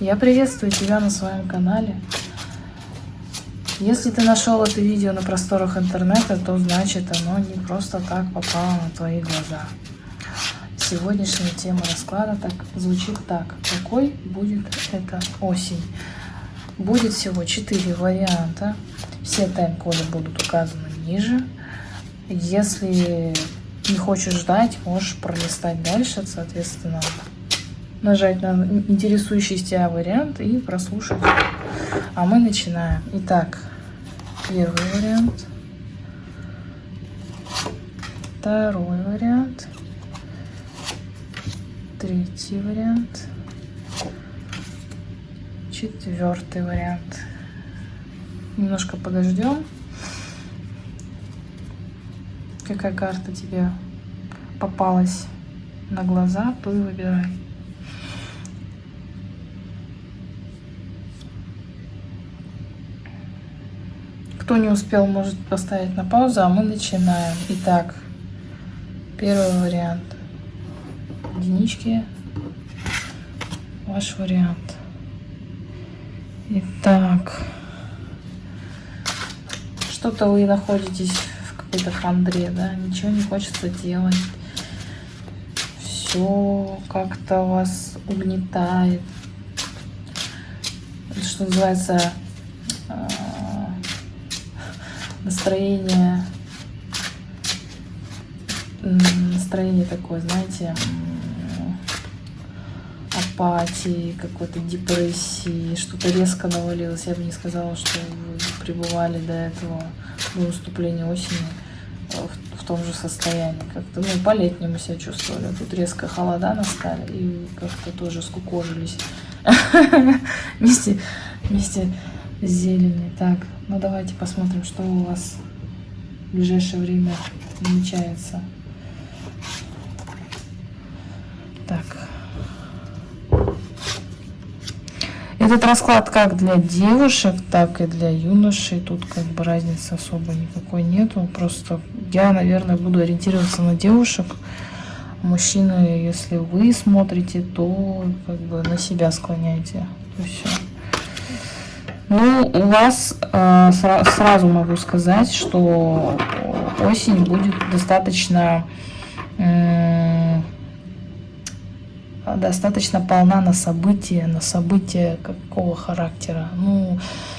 Я приветствую тебя на своем канале. Если ты нашел это видео на просторах интернета, то значит оно не просто так попало на твои глаза. Сегодняшняя тема расклада так звучит так. Какой будет эта осень? Будет всего 4 варианта. Все тайм-коды будут указаны ниже. Если не хочешь ждать, можешь пролистать дальше, соответственно, нажать на интересующий тебя вариант и прослушать. А мы начинаем. Итак, первый вариант. Второй вариант. Третий вариант. Четвертый вариант. Немножко подождем. Какая карта тебе попалась на глаза, то и выбирай. Кто не успел, может поставить на паузу, а мы начинаем. Итак, первый вариант. Единички. Ваш вариант. Итак, что-то вы находитесь в какой-то хандре, да, ничего не хочется делать. Все как-то вас угнетает. Что называется, настроение, настроение такое, знаете, апатии, какой-то депрессии, что-то резко навалилось. Я бы не сказала, что вы пребывали до этого, до наступления осени в, в том же состоянии. Как-то, ну, по-летнему себя чувствовали. Тут резко холода настали и как-то тоже скукожились вместе, вместе с зеленью. Так, ну давайте посмотрим, что у вас в ближайшее время намечается. Так. Этот расклад как для девушек, так и для юношей. Тут как бы разницы особо никакой нету. Просто я, наверное, буду ориентироваться на девушек. Мужчины, если вы смотрите, то как бы на себя склоняйте. То все. Ну, у вас э, сразу могу сказать, что осень будет достаточно э, достаточно полна на события, на события какого характера. Ну,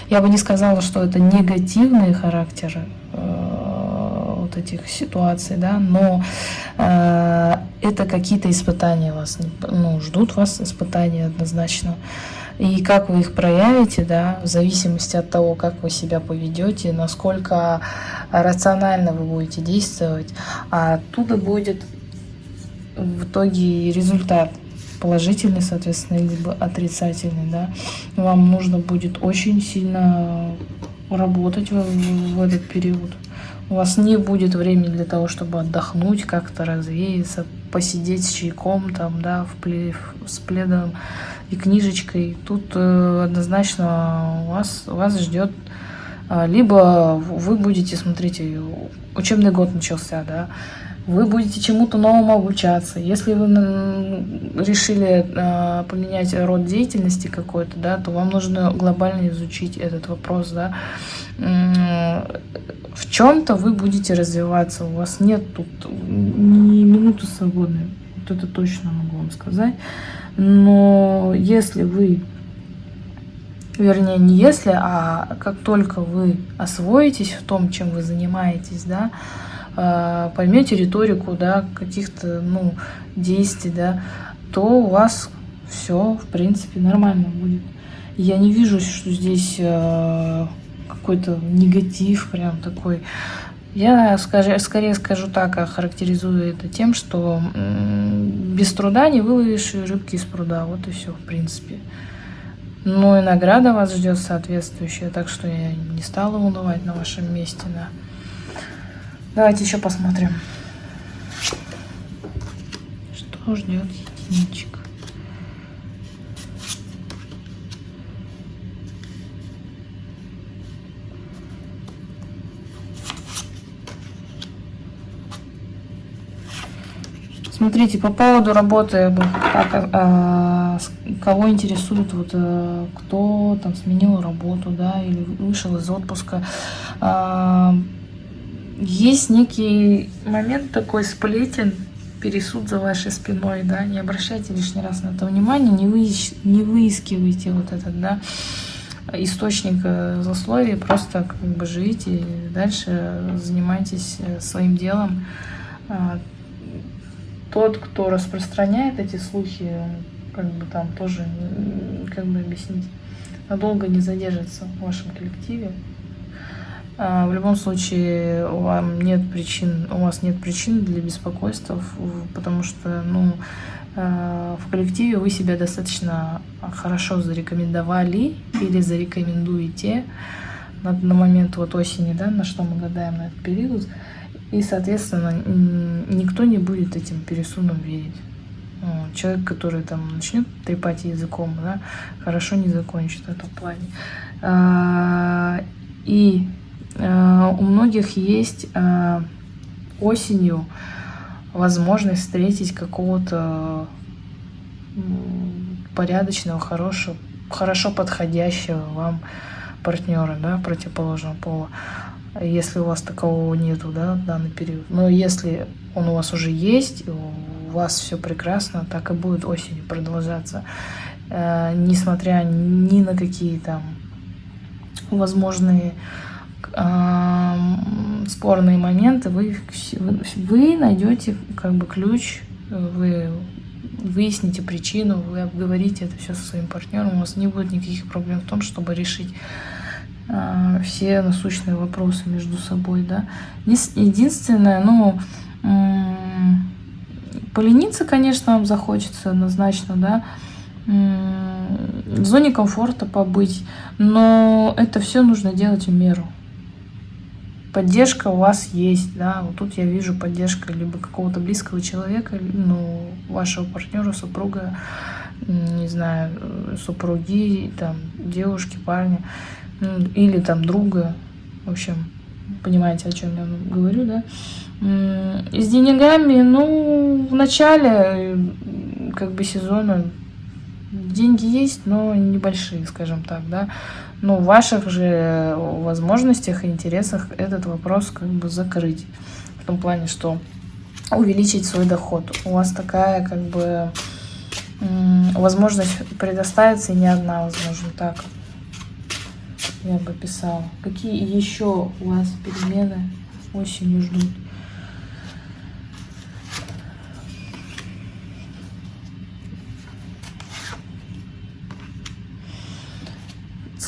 я бы не сказала, что это негативные характеры э, вот этих ситуаций, да, но э, это какие-то испытания вас, ну, ждут вас испытания однозначно. И как вы их проявите, да, в зависимости от того, как вы себя поведете, насколько рационально вы будете действовать, а оттуда будет в итоге результат положительный, соответственно, либо отрицательный, да. Вам нужно будет очень сильно работать в, в этот период. У вас не будет времени для того, чтобы отдохнуть, как-то развеяться, посидеть с чайком, там, да, в плед, с пледом и книжечкой. Тут э, однозначно вас, вас ждет э, либо вы будете, смотрите, учебный год начался, да, вы будете чему-то новому обучаться. Если вы решили э, поменять род деятельности какой-то, да, то вам нужно глобально изучить этот вопрос, да. В чем-то вы будете развиваться, у вас нет тут ни минуты свободной, вот это точно могу вам сказать. Но если вы, вернее не если, а как только вы освоитесь в том, чем вы занимаетесь, да, а, поймете риторику, да, каких-то, ну, действий, да, то у вас все, в принципе, нормально будет. Я не вижу, что здесь э, какой-то негатив прям такой. Я скажу, скорее скажу так, а характеризую это тем, что без труда не выловишь рыбки из пруда. Вот и все, в принципе. Ну и награда вас ждет соответствующая, так что я не стала унывать на вашем месте. Да. Давайте еще посмотрим, что ждет единичек. Смотрите, по поводу работы, как, э, кого интересует, вот, э, кто там сменил работу, да, или вышел из отпуска. А, есть некий момент такой сплетен, пересуд за вашей спиной, да, не обращайте лишний раз на это внимание, не, выищ, не выискивайте вот этот, да, источник э, злословия, просто как бы живите дальше, занимайтесь э, своим делом. Тот, кто распространяет эти слухи, как бы там тоже, как бы объяснить, надолго не задержится в вашем коллективе. А, в любом случае, вам нет причин, у вас нет причин для беспокойства, потому что, ну, а, в коллективе вы себя достаточно хорошо зарекомендовали или зарекомендуете на, на момент вот осени, да, на что мы гадаем на этот период. И, соответственно, никто не будет этим пересудом верить. Человек, который там начнет трепать языком, да, хорошо не закончит в этом плане. А, и а, у многих есть а, осенью возможность встретить какого-то порядочного, хорошего, хорошо подходящего вам партнера, да, противоположного пола если у вас такового нету, да, в данный период. Но если он у вас уже есть, у вас все прекрасно, так и будет осенью продолжаться, э, несмотря ни на какие там возможные э, спорные моменты, вы, вы найдете как бы ключ, вы выясните причину, вы обговорите это все со своим партнером, у вас не будет никаких проблем в том, чтобы решить все насущные вопросы между собой, да. Единственное, ну, полениться, конечно, вам захочется однозначно, да, в зоне комфорта побыть, но это все нужно делать в меру. Поддержка у вас есть, да, вот тут я вижу поддержка либо какого-то близкого человека, ну, вашего партнера, супруга, не знаю, супруги, там, девушки, парня, или там друга, в общем, понимаете, о чем я говорю, да. И с деньгами, ну, в начале как бы сезона деньги есть, но небольшие, скажем так, да. Но в ваших же возможностях и интересах этот вопрос как бы закрыть. В том плане, что увеличить свой доход. У вас такая как бы возможность предоставится и не одна, возможно, так я бы писала. Какие еще у вас перемены осенью ждут?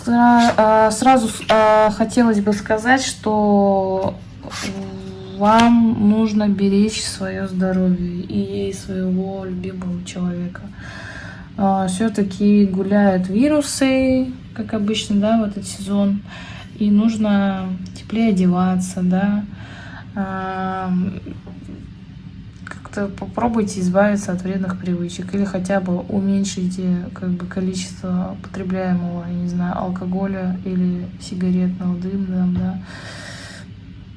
А, сразу а, хотелось бы сказать, что вам нужно беречь свое здоровье и своего любимого человека. А, Все-таки гуляют вирусы, как обычно, да, в этот сезон. И нужно теплее одеваться, да. Как-то попробуйте избавиться от вредных привычек. Или хотя бы уменьшите как бы, количество потребляемого, я не знаю, алкоголя или сигаретного дыма, да.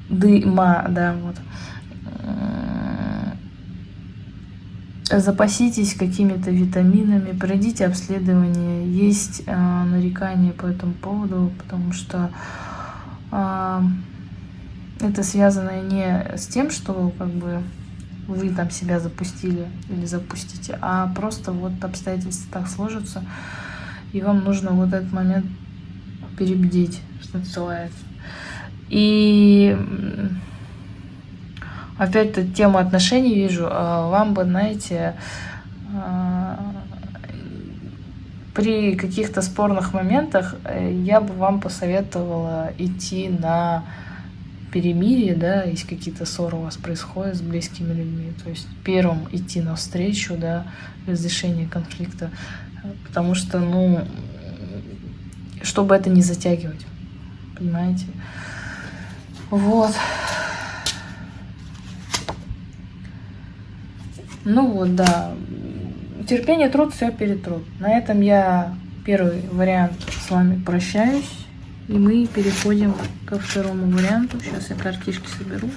Дыма, да, вот запаситесь какими-то витаминами, пройдите обследование. Есть э, нарекания по этому поводу, потому что э, это связано не с тем, что как бы вы там себя запустили или запустите, а просто вот обстоятельства так сложатся, и вам нужно вот этот момент перебдеть, что называется. И опять-то тему отношений вижу, а вам бы, знаете, а, при каких-то спорных моментах э, я бы вам посоветовала идти на перемирие, да, если какие-то ссоры у вас происходят с близкими людьми, то есть первым идти навстречу, да, разрешение конфликта, потому что, ну, чтобы это не затягивать, понимаете? Вот. Ну вот, да. Терпение, труд, все перетрут. На этом я первый вариант с вами прощаюсь. И мы переходим ко второму варианту. Сейчас я картишки соберу.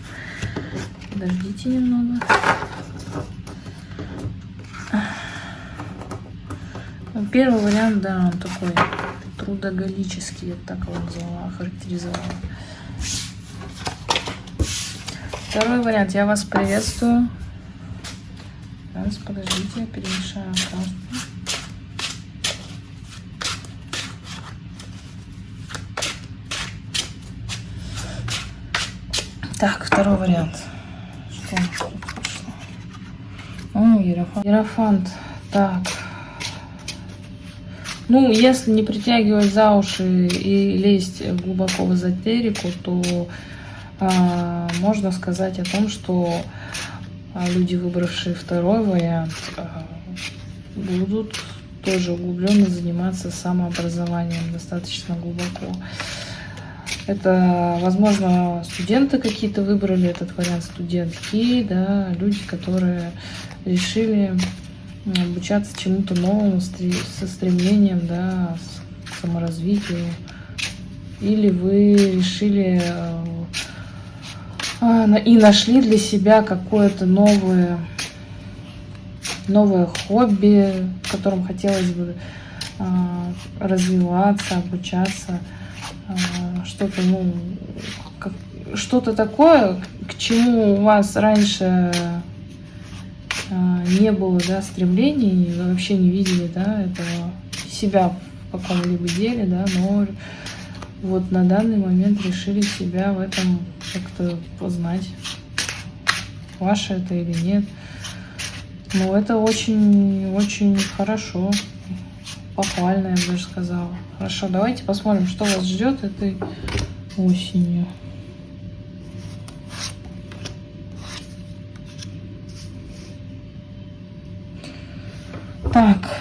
Подождите немного. Первый вариант, да, он такой трудоголический, я так его назвала, характеризовала. Второй вариант. Я вас приветствую. Сейчас, подождите, я перемешаю карту. Так, второй вариант. Что у нас тут пошло? О, Ерофант. Ерофант. Так. Ну, если не притягивать за уши и лезть глубоко в эзотерику, то а, можно сказать о том, что а, люди, выбравшие второй вариант, будут тоже углубленно заниматься самообразованием достаточно глубоко. Это, возможно, студенты какие-то выбрали этот вариант, студентки, да, люди, которые решили обучаться чему-то новому, со стремлением, да, к саморазвитию. Или вы решили а, и нашли для себя какое-то новое, новое хобби, в котором хотелось бы а, развиваться, обучаться, а, что-то, ну, что-то такое, к чему у вас раньше не было, да, стремлений, вообще не видели, да, этого себя в каком-либо деле, да, но вот на данный момент решили себя в этом как-то познать, ваше это или нет. Ну, это очень-очень хорошо, похвально, я бы даже сказала. Хорошо, давайте посмотрим, что вас ждет этой осенью. Так.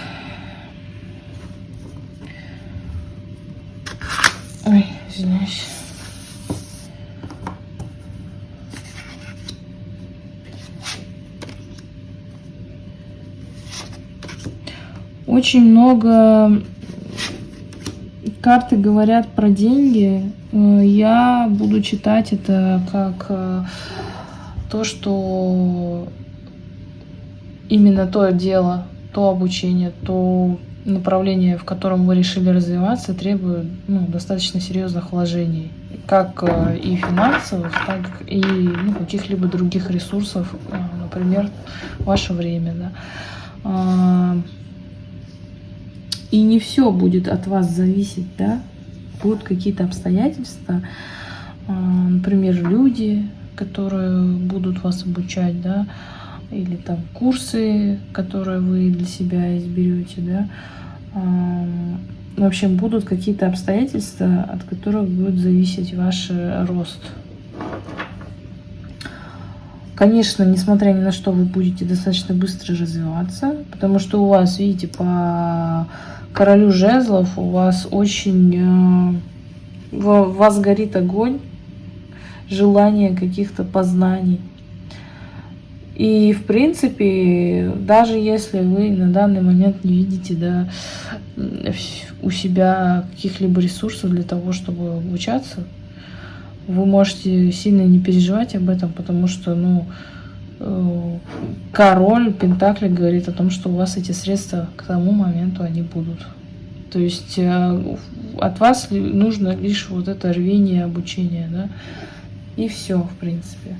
Ой, извиняюсь. Очень много карты говорят про деньги. Э, я буду читать это как э, то, что именно то дело, то обучение, то направление, в котором вы решили развиваться, требует ну, достаточно серьезных вложений, как э, и финансовых, так и ну, каких-либо других ресурсов, например, ваше время. Да. А, и не все будет от вас зависеть, да, будут какие-то обстоятельства, а, например, люди, которые будут вас обучать, да, или там курсы, которые вы для себя изберете, да. В общем, будут какие-то обстоятельства, от которых будет зависеть ваш рост. Конечно, несмотря ни на что, вы будете достаточно быстро развиваться, потому что у вас, видите, по королю жезлов у вас очень... Э, вас горит огонь, желание каких-то познаний. И, в принципе, даже если вы на данный момент не видите да, у себя каких-либо ресурсов для того, чтобы обучаться, вы можете сильно не переживать об этом, потому что, ну, король Пентакли говорит о том, что у вас эти средства к тому моменту они будут. То есть э, от вас нужно лишь вот это рвение обучения, да, и все, в принципе.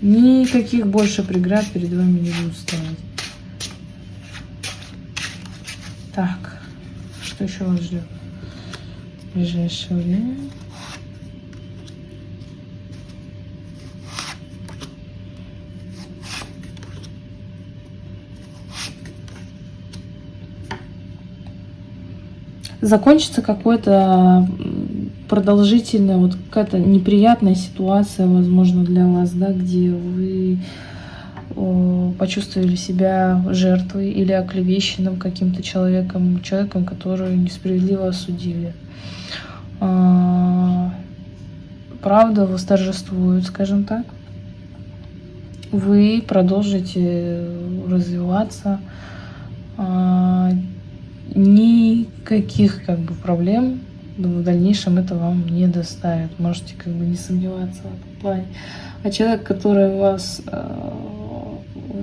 Никаких больше преград перед вами не будут стоять. Так, что еще вас ждет в ближайшее время? Закончится какой-то продолжительная, вот какая-то неприятная ситуация, возможно, для вас, да, где вы почувствовали себя жертвой или оклевещенным каким-то человеком, человеком, который несправедливо осудили. А, правда восторжествует, скажем так. Вы продолжите развиваться. Никаких как бы проблем в дальнейшем это вам не доставит. Можете как бы не сомневаться в этом плане. А человек, который вас, э,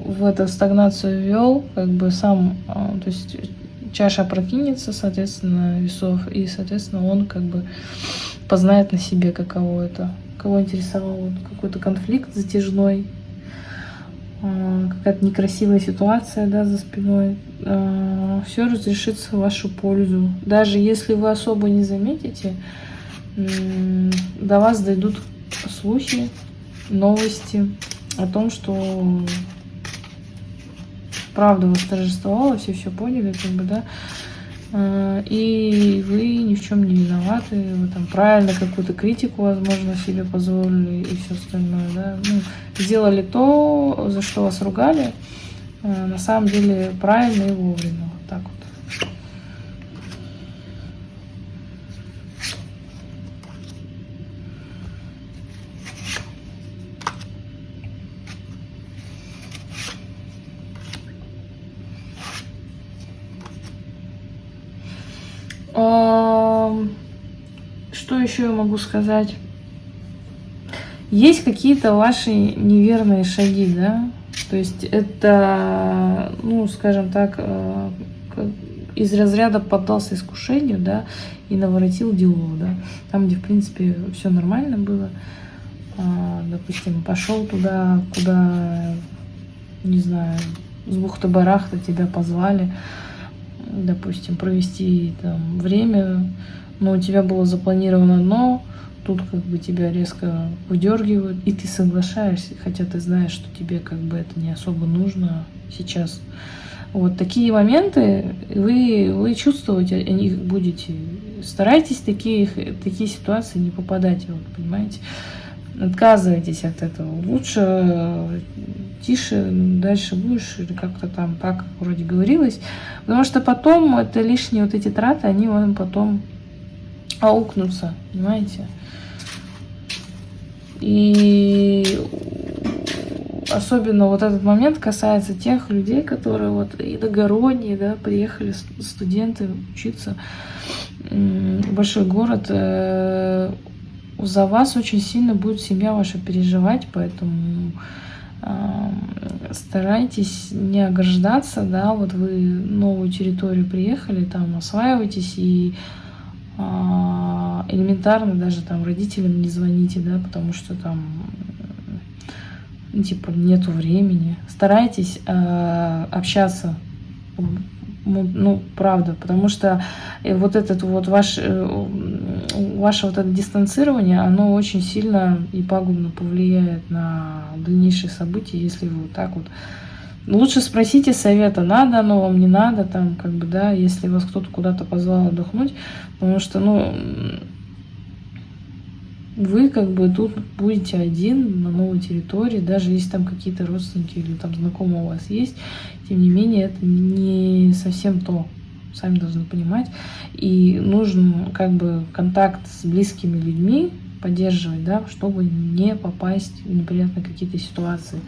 в эту стагнацию ввел, как бы сам, а, то есть чаша прокинется, соответственно, весов, и, соответственно, он как бы познает на себе, каково это. Кого интересовал какой-то конфликт затяжной, какая-то некрасивая ситуация да, за спиной, а, все разрешится в вашу пользу. Даже если вы особо не заметите, до вас дойдут слухи, новости о том, что правда восторжествовала, все все поняли, как бы, да, и вы ни в чем не виноваты, вы там правильно какую-то критику, возможно, себе позволили и все остальное, да, ну, сделали то, за что вас ругали, а, на самом деле правильно и вовремя, вот так вот. Что еще я могу сказать? Есть какие-то ваши неверные шаги, да? То есть это, ну, скажем так, э, из разряда поддался искушению, да, и наворотил делов, да. Там, где, в принципе, все нормально было. А, допустим, пошел туда, куда, не знаю, с бухты-барахта тебя позвали, допустим, провести там время, но у тебя было запланировано одно, тут как бы тебя резко выдергивают, и ты соглашаешься, хотя ты знаешь, что тебе как бы это не особо нужно сейчас. Вот такие моменты вы, вы чувствовать о них будете. Старайтесь такие, такие ситуации не попадать, вот, понимаете? Отказывайтесь от этого. Лучше тише, дальше будешь, или как-то там так вроде говорилось. Потому что потом это лишние вот эти траты, они вам потом аукнуться, понимаете? И особенно вот этот момент касается тех людей, которые вот иногородние, да, приехали студенты учиться в большой город. За вас очень сильно будет семья ваша переживать, поэтому старайтесь не ограждаться, да, вот вы новую территорию приехали, там осваивайтесь и а, элементарно даже там родителям не звоните, да, потому что там ну, типа нету времени. Старайтесь э, общаться, ну правда, потому что э, вот этот вот ваш э, ваше вот это дистанцирование, оно очень сильно и пагубно повлияет на дальнейшие события, если вы вот так вот. Лучше спросите совета, надо оно вам, не надо, там, как бы, да, если вас кто-то куда-то позвал отдохнуть, потому что, ну, вы как бы тут будете один на новой территории, даже если там какие-то родственники или там знакомые у вас есть, тем не менее это не совсем то, сами должны понимать. И нужен как бы контакт с близкими людьми поддерживать, да, чтобы не попасть в неприятные какие-то ситуации.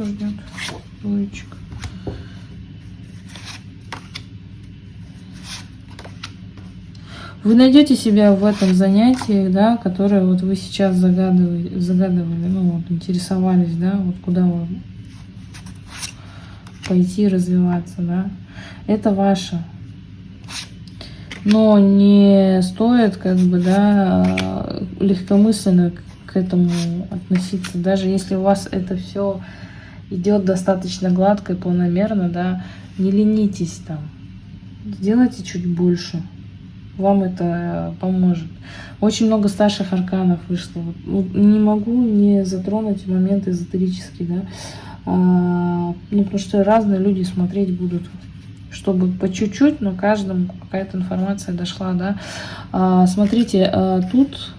что ждет двоечек. Вы найдете себя в этом занятии, да, которое вот вы сейчас загадывали, загадывали, ну вот, интересовались, да, вот куда вы пойти развиваться, да. Это ваше. Но не стоит, как бы, да, легкомысленно к этому относиться. Даже если у вас это все идет достаточно гладко и планомерно, да, не ленитесь там, сделайте чуть больше, вам это поможет. Очень много старших арканов вышло. Не могу не затронуть момент эзотерический, да, а, ну, потому что разные люди смотреть будут, чтобы по чуть-чуть, но каждому какая-то информация дошла, да. А, смотрите, а, тут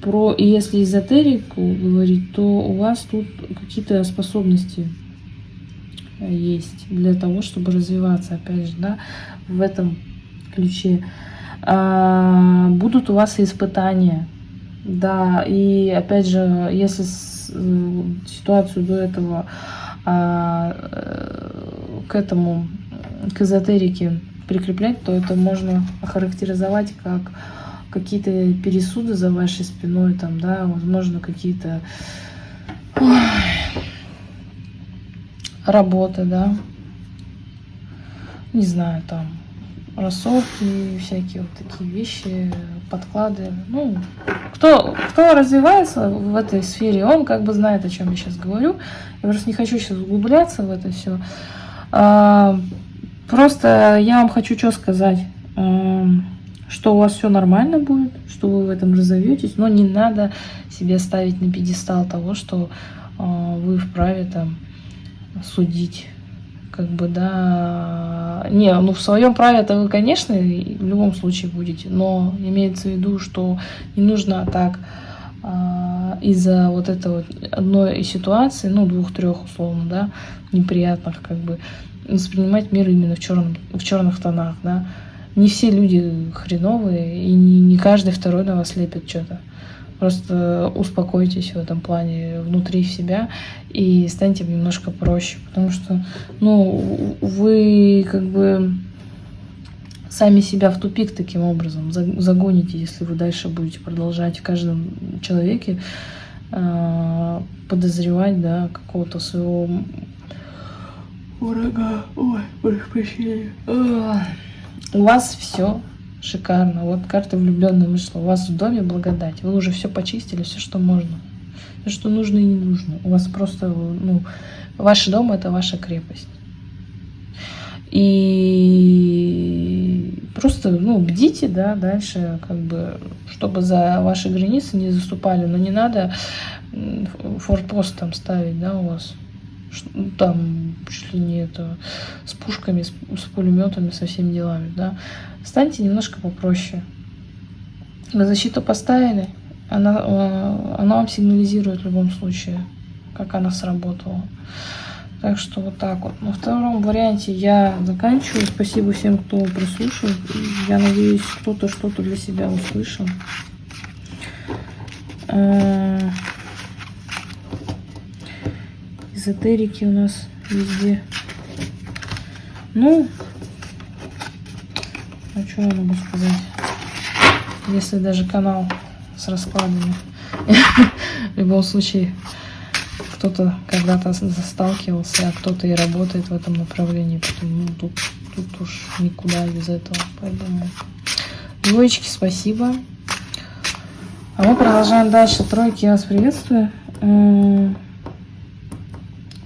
про, если эзотерику говорить, то у вас тут какие-то способности есть для того, чтобы развиваться, опять же, да, в этом ключе. А, будут у вас испытания, да, и опять же, если э, ситуацию до этого а, э, к этому, к эзотерике прикреплять, то это можно охарактеризовать как какие-то пересуды за вашей спиной, там, да, возможно, какие-то работы, да, не знаю, там, рассорки, всякие вот такие вещи, подклады. Ну, кто, кто развивается в этой сфере, он как бы знает, о чем я сейчас говорю. Я просто не хочу сейчас углубляться в это все. А, просто я вам хочу что сказать, а, что у вас все нормально будет, что вы в этом разовьетесь, но не надо себе ставить на пьедестал того, что а, вы вправе там судить как бы, да, не, ну в своем праве это вы, конечно, в любом случае будете, но имеется в виду, что не нужно так а, из-за вот этой вот одной ситуации, ну двух-трех условно, да, неприятных, как бы, воспринимать мир именно в, черном, в черных тонах, да. Не все люди хреновые, и не, не каждый второй на вас лепит что-то. Просто успокойтесь в этом плане внутри себя и станьте немножко проще. Потому что, ну, вы как бы сами себя в тупик таким образом загоните, если вы дальше будете продолжать в каждом человеке э, подозревать, да, какого-то своего врага. Ой, прощения. У вас все Шикарно. Вот карта влюбленная вышла. У вас в доме благодать. Вы уже все почистили, все, что можно. Все, что нужно и не нужно. У вас просто, ну, ваш дом это ваша крепость. И просто, ну, бдите, да, дальше, как бы, чтобы за ваши границы не заступали. Но не надо форпост там ставить, да, у вас. Ну, там чуть ли не это с пушками, с, с пулеметами, со всеми делами, да. Станьте немножко попроще. На защиту поставили, она, э, она вам сигнализирует в любом случае, как она сработала. Так что вот так вот. На втором варианте я заканчиваю. Спасибо всем, кто прослушал. Я надеюсь, кто-то что-то для себя услышал. Э, эзотерики у нас везде. Ну, а что я могу сказать? Если даже канал с раскладами. В любом случае, кто-то когда-то сталкивался, а кто-то и работает в этом направлении. Поэтому ну, тут, тут уж никуда без этого. Поэтому двоечки, спасибо. А мы продолжаем дальше. Тройки, я вас приветствую.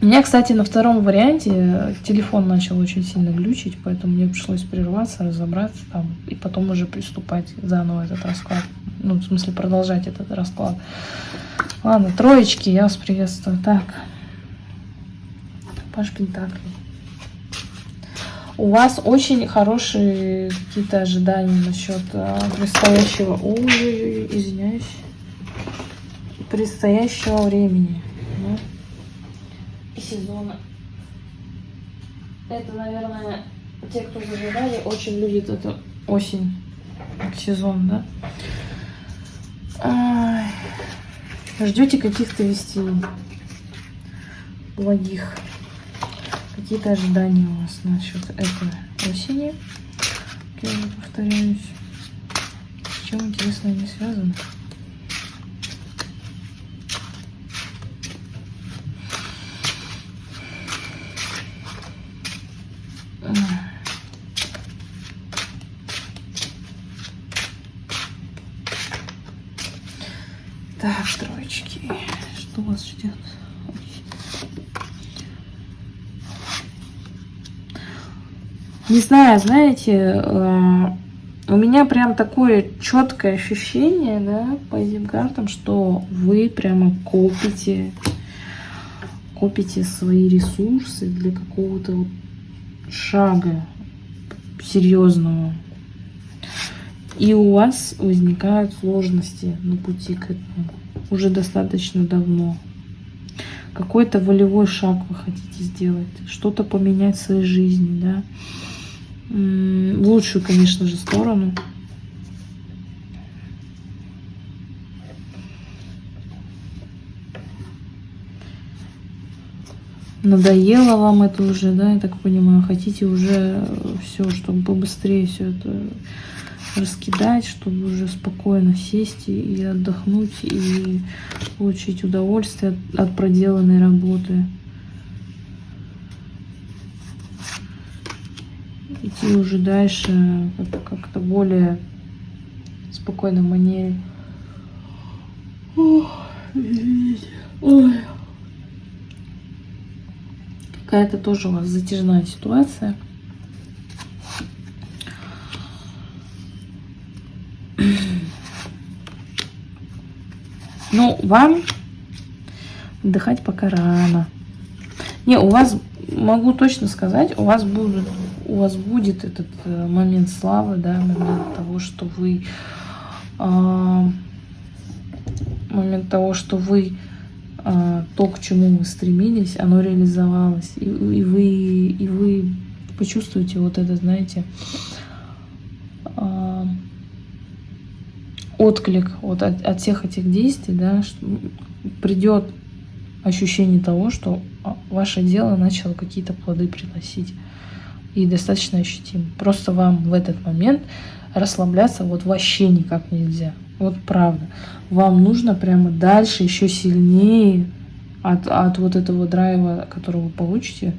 Меня, кстати, на втором варианте телефон начал очень сильно глючить, поэтому мне пришлось прерваться, разобраться там, и потом уже приступать заново этот расклад. Ну, в смысле, продолжать этот расклад. Ладно, троечки, я вас приветствую. Так. Паш Пентакли. У вас очень хорошие какие-то ожидания насчет а, предстоящего... Ой, извиняюсь. Предстоящего времени. Ну сезона. Это, наверное, те, кто зажигали, очень любит эту осень, сезон, да? Ждете каких-то вестей благих. Какие-то ожидания у вас насчет этой осени. Я повторяюсь. С чем интересно они связаны? Так, троечки. Что вас ждет? Не знаю, знаете, э, у меня прям такое четкое ощущение, да, по этим картам, что вы прямо копите, копите свои ресурсы для какого-то шага серьезного. И у вас возникают сложности на пути к этому уже достаточно давно. Какой-то волевой шаг вы хотите сделать, что-то поменять в своей жизни, да. В лучшую, конечно же, сторону. Надоело вам это уже, да, я так понимаю. Хотите уже все, чтобы побыстрее все это раскидать, чтобы уже спокойно сесть и, отдохнуть, и получить удовольствие от, проделанной работы. Идти уже дальше как-то более спокойной манере. Ой. Какая-то тоже у вас затяжная ситуация. Ну, вам отдыхать пока рано. Не, у вас, могу точно сказать, у вас будет, у вас будет этот э, момент славы, да, момент того, что вы, э, момент того, что вы э, то, к чему вы стремились, оно реализовалось, и, и вы, и вы почувствуете вот это, знаете, э, отклик вот от, от всех этих действий, да, придет ощущение того, что а, ваше дело начало какие-то плоды приносить. И достаточно ощутимо. Просто вам в этот момент расслабляться вот вообще никак нельзя. Вот правда. Вам нужно прямо дальше еще сильнее от, от вот этого драйва, который вы получите,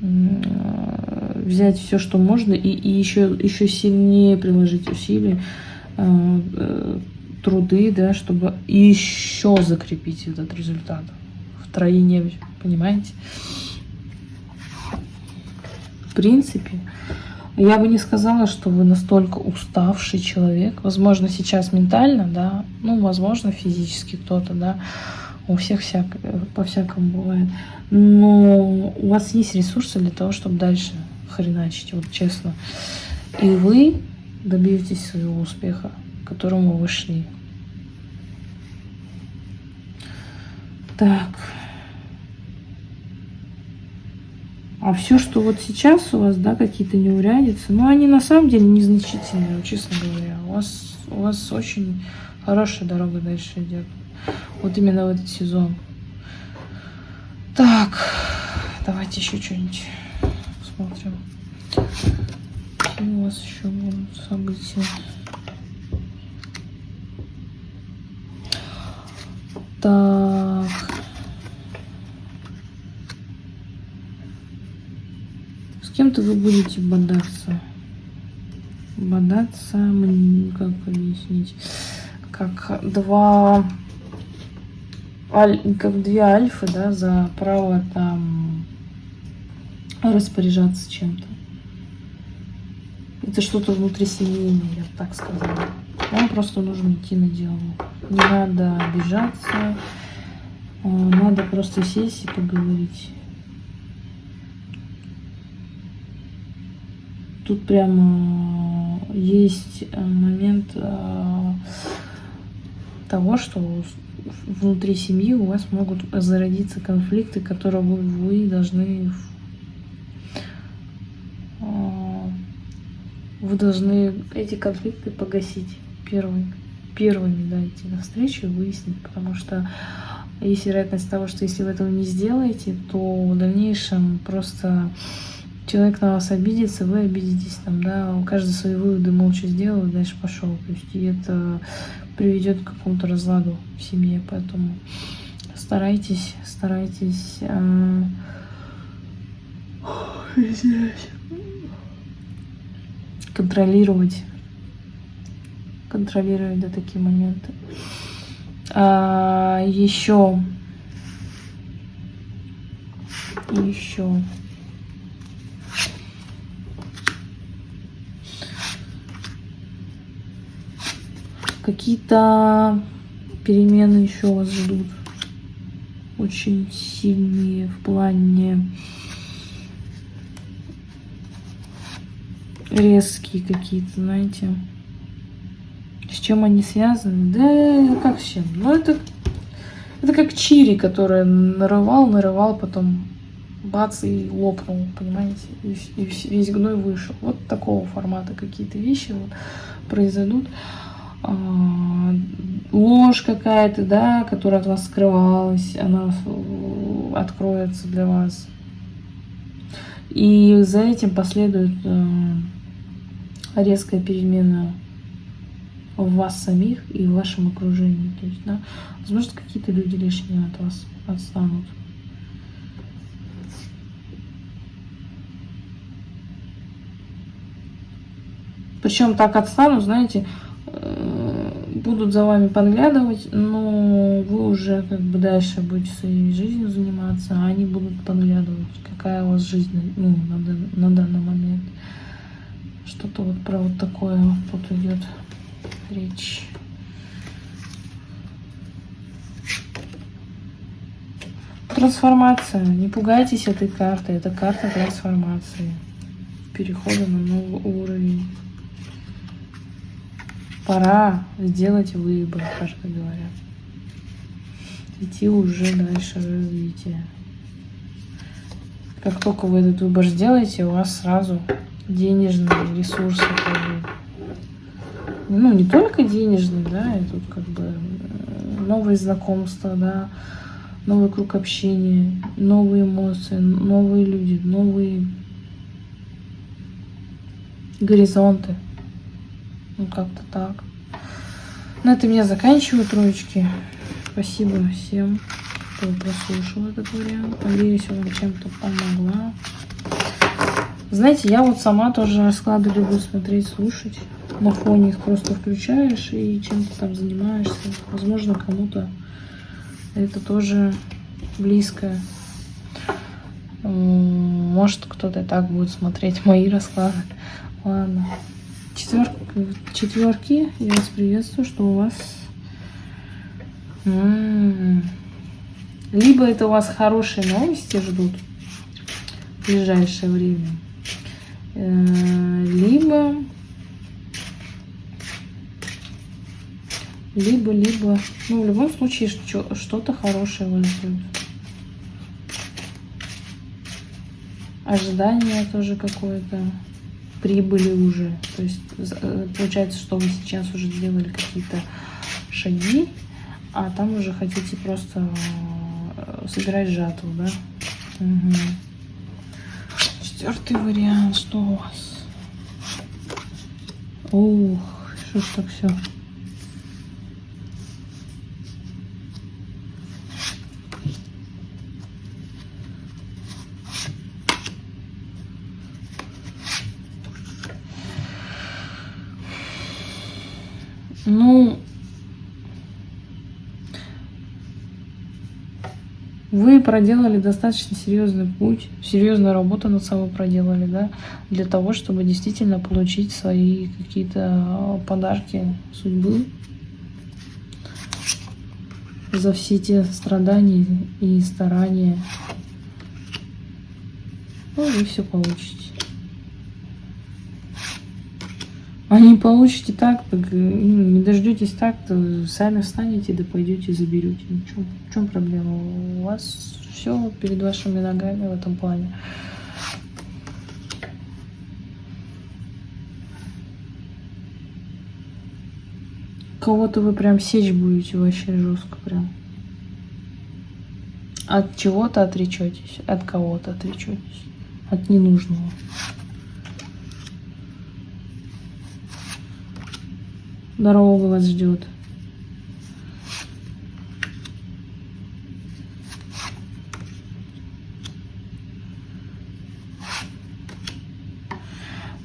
взять все, что можно, и, и еще, еще сильнее приложить усилия Э, э, труды, да, чтобы еще закрепить этот результат в троине, понимаете? В принципе, я бы не сказала, что вы настолько уставший человек. Возможно, сейчас ментально, да, ну, возможно, физически кто-то, да, у всех всяк, по-всякому бывает. Но у вас есть ресурсы для того, чтобы дальше хреначить, вот честно. И вы добьетесь своего успеха, к которому вы шли. Так. А все, что вот сейчас у вас, да, какие-то неурядицы, ну, они на самом деле незначительные, честно говоря. У вас, у вас очень хорошая дорога дальше идет. Вот именно в этот сезон. Так, давайте еще что-нибудь посмотрим у вас еще будут события? Так. С кем-то вы будете бодаться. Бодаться, как объяснить? Как два как две альфы, да, за право там распоряжаться чем-то. Это что-то внутрисемейное, я бы так сказала. Вам просто нужно идти на диалог. Не надо обижаться. А, надо просто сесть и поговорить. Тут прямо есть э, момент э, того, что внутри семьи у вас могут зародиться конфликты, которые вы должны вы должны эти конфликты погасить первыми. Первыми, да, идти навстречу и выяснить, потому что есть вероятность того, что если вы этого не сделаете, то в дальнейшем просто человек на вас обидится, вы обидитесь, там, да, каждый свои выводы молча сделал, и дальше пошел. То есть и это приведет к какому-то разладу в семье, поэтому старайтесь, старайтесь э, контролировать, контролировать да, такие моменты. А, еще, еще. Какие-то перемены еще вас ждут. Очень сильные в плане резкие какие-то, знаете. С чем они связаны? Да как с чем? Ну это, это как чири, который нарывал, нарывал, потом бац и лопнул, понимаете? И, и весь гной вышел. Вот такого формата какие-то вещи вот произойдут. А, ложь какая-то, да, которая от вас скрывалась, она откроется для вас И за этим последует э, резкая перемена в вас самих и в вашем окружении. То есть, да, возможно, какие-то люди лишние от вас отстанут. Причем так отстанут, знаете, э, будут за вами подглядывать, но вы уже как бы дальше будете своей жизнью заниматься, а они будут подглядывать, какая у вас жизнь ну, на, на данный момент. Что-то вот про вот такое тут идет речь. Трансформация. Не пугайтесь этой карты. Это карта трансформации. Перехода на новый уровень. Пора сделать выбор, как говорят. Идти уже дальше развитие. Как только вы этот выбор сделаете, у вас сразу денежные ресурсы. Ну, не только денежные, да, и тут как бы э, новые знакомства, да, новый круг общения, новые эмоции, новые люди, новые горизонты. Ну, как-то так. На этом я заканчиваю троечки. Спасибо всем, кто прослушал этот вариант. Надеюсь, вам чем-то помогла. Знаете, я вот сама тоже расклады люблю смотреть, слушать. На фоне их просто включаешь и чем-то там занимаешься. Возможно, кому-то это тоже близко. Может, кто-то так будет смотреть мои расклады. Ладно. Четвер... Четверки, я вас приветствую, что у вас... М -м -м. Либо это у вас хорошие новости ждут в ближайшее время, либо... Либо, либо... Ну, в любом случае, что-то хорошее вас ждет. Ожидание тоже какое-то прибыли уже. То есть э, получается, что вы сейчас уже сделали какие-то шаги, а там уже хотите просто э, собирать жатву, да? Угу. Четвертый вариант, что у вас? Ух, что ж так все. Ну, вы проделали достаточно серьезный путь, серьезную работу над собой проделали, да, для того, чтобы действительно получить свои какие-то подарки судьбы за все те страдания и старания. Ну, вы все получите. А не получите так, так ну, не дождетесь так, то сами встанете, да пойдете заберете. Ну, в, чем, в чем проблема? У вас все перед вашими ногами в этом плане. Кого-то вы прям сечь будете вообще жестко прям. От чего-то отречетесь, от кого-то отречетесь, от ненужного. Дорога вас ждет.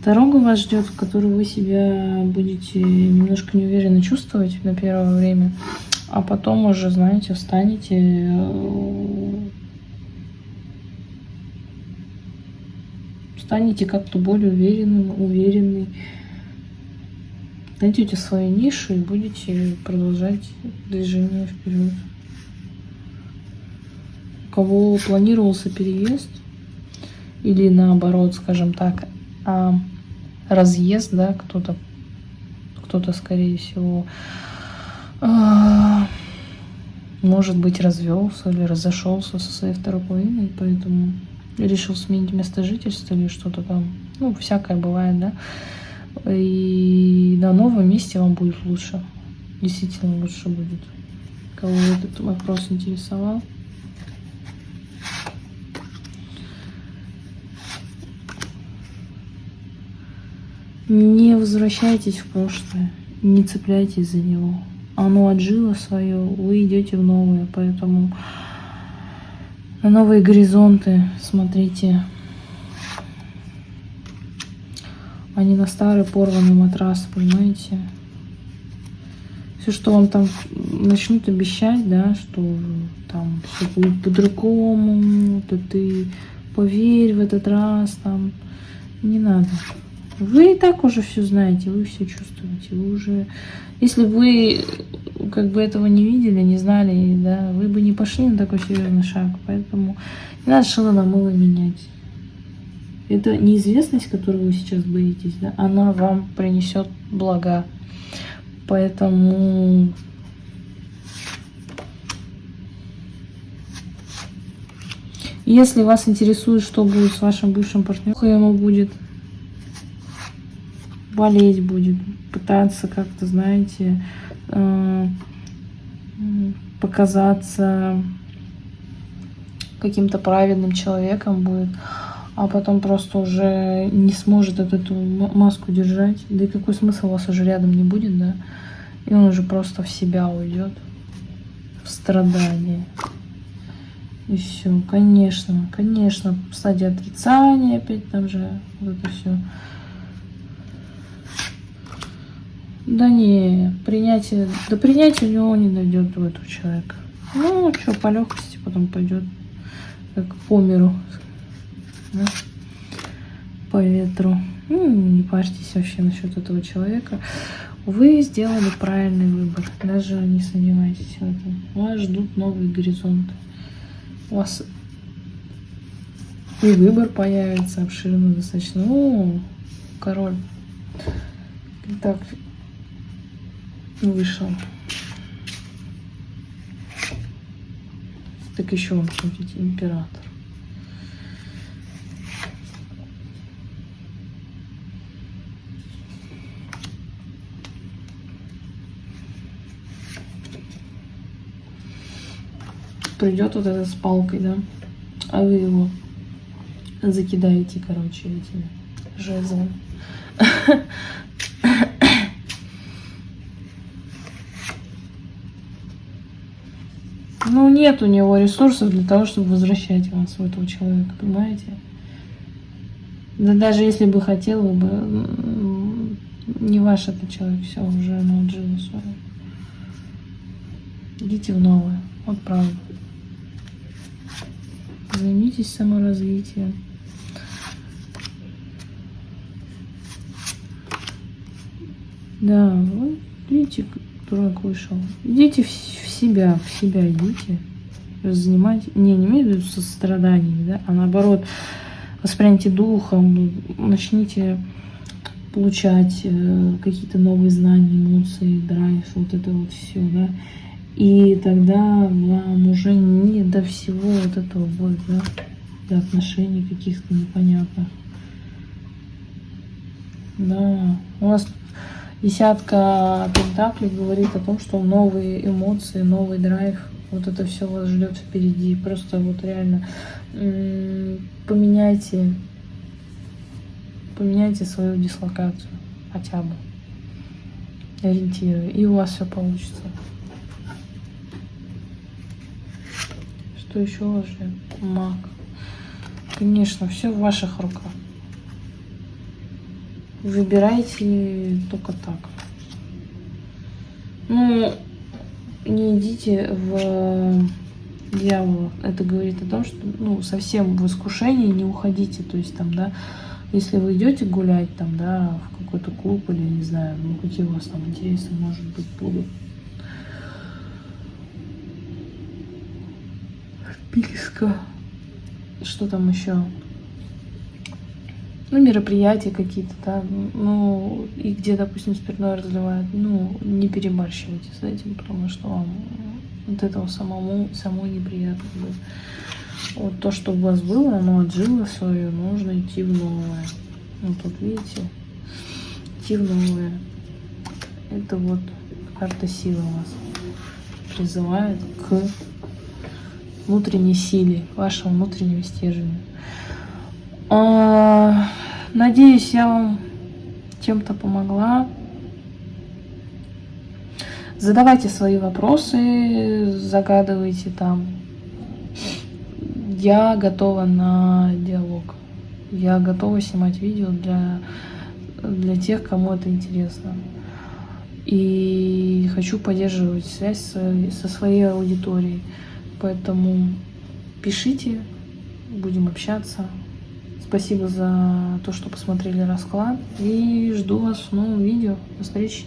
Дорога вас ждет, в которой вы себя будете немножко неуверенно чувствовать на первое время, а потом уже, знаете, встанете, э, станете как-то более уверенным, уверенный, найдете свою нишу и будете продолжать движение вперед. У кого планировался переезд или наоборот, скажем так, а, разъезд, да, кто-то, кто-то, скорее всего, а, может быть, развелся или разошелся со своей второй половиной, поэтому решил сменить место жительства или что-то там. Ну, всякое бывает, да. И на новом месте вам будет лучше. Действительно лучше будет. Кого этот вопрос интересовал. Не возвращайтесь в прошлое, не цепляйтесь за него. Оно отжило свое, вы идете в новое, поэтому на новые горизонты смотрите. А не на старый порванный матрас, понимаете? Все, что вам там начнут обещать, да, что там все будет по-другому, то ты поверь в этот раз, там, не надо. Вы и так уже все знаете, вы все чувствуете, вы уже... Если вы как бы этого не видели, не знали, да, вы бы не пошли на такой серьезный шаг, поэтому не надо шило на мыло менять. Это неизвестность, которую вы сейчас боитесь, да, она вам принесет блага. Поэтому если вас интересует, что будет с вашим бывшим партнером, ему будет болеть будет, пытаться как-то, знаете, э, показаться каким-то праведным человеком будет, а потом просто уже не сможет эту маску держать. Да и какой смысл у вас уже рядом не будет, да? И он уже просто в себя уйдет, в страдание. И все, конечно, конечно, стадия отрицания опять там же, вот это все. Да не, принятие, до принятия у него не дойдет у этого человека. Ну, что, по легкости потом пойдет, как по миру, да? по ветру. Ну, не парьтесь вообще насчет этого человека. Вы сделали правильный выбор, даже не сомневайтесь в этом. Вас ждут новые горизонты. У вас и выбор появится обширный достаточно. О, король. Так, вышел. Так еще он, смотрите, император. Придет вот этот с палкой, да, а вы его закидаете, короче, этими жезлами. Ну, нет у него ресурсов для того, чтобы возвращать вас у этого человека, понимаете? Да даже если бы хотел бы, не ваш этот человек, все, уже оно отжило свое. Идите в новое, вот правда. Займитесь саморазвитием. Да, вот видите, дурак вышел. Идите в себя, в себя идите, занимайте, не, не имею в виду со страданиями, да, а наоборот, воспряните духом, начните получать э, какие-то новые знания, эмоции, драйв, вот это вот все, да, и тогда вам уже не до всего вот этого будет, да, до отношений каких-то непонятных. Да, у вас Десятка пентаклей говорит о том, что новые эмоции, новый драйв, вот это все вас ждет впереди. Просто вот реально поменяйте, поменяйте свою дислокацию хотя бы, ориентиры, и у вас все получится. Что еще уже? Маг. Конечно, все в ваших руках. Выбирайте только так. Ну, не идите в дьявола. Это говорит о том, что ну, совсем в искушении не уходите. То есть там, да, если вы идете гулять там, да, в какой-то клуб или не знаю, ну какие у вас там интересы, может быть, будут. Вписка. Что там еще? ну, мероприятия какие-то, да, ну, и где, допустим, спиртное разливают, ну, не перебарщивайте с этим, потому что вам от этого самому, самой неприятно будет. Вот то, что у вас было, оно отжило свое, нужно идти в новое. Вот тут, видите, идти в новое. Это вот карта силы вас призывает к внутренней силе, вашего внутреннего стержня. А, надеюсь, я вам чем-то помогла. Задавайте свои вопросы, загадывайте там. Я готова на диалог. Я готова снимать видео для, для тех, кому это интересно. И хочу поддерживать связь со, своей аудиторией. Поэтому пишите, будем общаться. Спасибо за то, что посмотрели расклад. И жду вас в новом видео. До встречи.